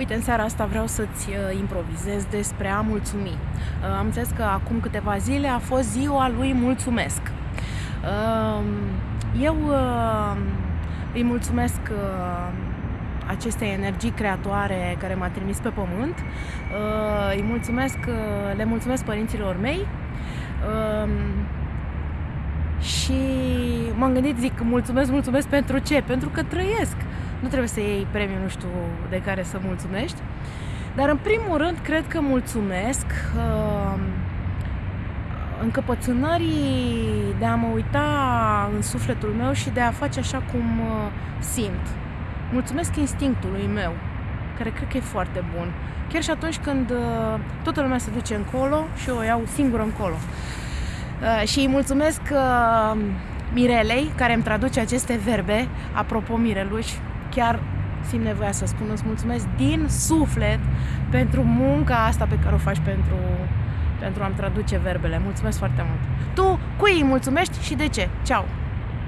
Uite, în seara asta vreau să-ți uh, improvizez despre a mulțumi. Uh, am înțeles că acum câteva zile a fost ziua lui Mulțumesc. Uh, eu îi mulțumesc acestei energii creatoare care m-a trimis pe pământ. Îi mulțumesc, le mulțumesc părinților mei și m-am gândit, zic, mulțumesc, mulțumesc pentru ce? Pentru că trăiesc. Nu trebuie să iei premiul, nu știu, de care să mulțumești. Dar în primul rând, cred că mulțumesc uh, încăpățânării de a mă uita în sufletul meu și de a face așa cum uh, simt. Mulțumesc instinctului meu, care cred că e foarte bun. Chiar și atunci când uh, toată lumea se duce încolo și eu o iau singură încolo. Uh, și îi mulțumesc uh, Mirelei, care îmi traduce aceste verbe, apropo Mireluș, chiar simt nevoia să spun îți mulțumesc din suflet pentru munca asta pe care o faci pentru, pentru a-mi traduce verbele. Mulțumesc foarte mult! Tu cui îi mulțumești și de ce? Ceau!